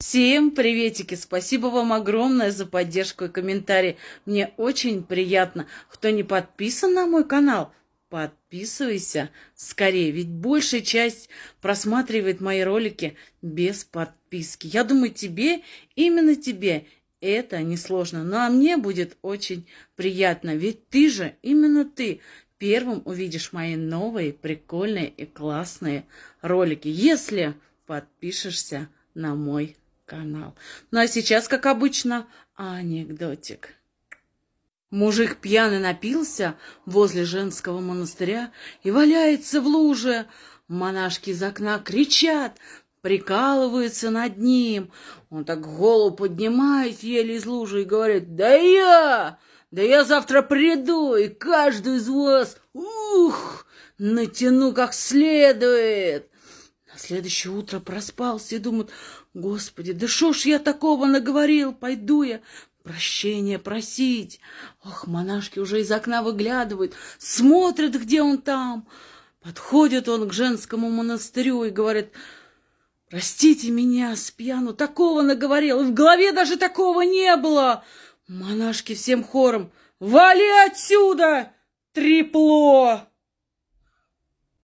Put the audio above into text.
Всем приветики! Спасибо вам огромное за поддержку и комментарии. Мне очень приятно. Кто не подписан на мой канал, подписывайся скорее, ведь большая часть просматривает мои ролики без подписки. Я думаю, тебе, именно тебе, это несложно. Ну а мне будет очень приятно, ведь ты же, именно ты, первым увидишь мои новые, прикольные и классные ролики, если подпишешься на мой канал. Ну а сейчас, как обычно, анекдотик. Мужик пьяный напился возле женского монастыря и валяется в луже. Монашки из окна кричат, прикалываются над ним. Он так голову поднимает еле из лужи и говорит, «Да я! Да я завтра приду и каждую из вас, ух, натяну как следует!» На следующее утро проспался и думает, Господи, да шо ж я такого наговорил? Пойду я прощения просить. Ох, монашки уже из окна выглядывают, смотрят, где он там. Подходит он к женскому монастырю и говорит, простите меня, спьяну, такого наговорил, и в голове даже такого не было. Монашки всем хором, вали отсюда, трепло!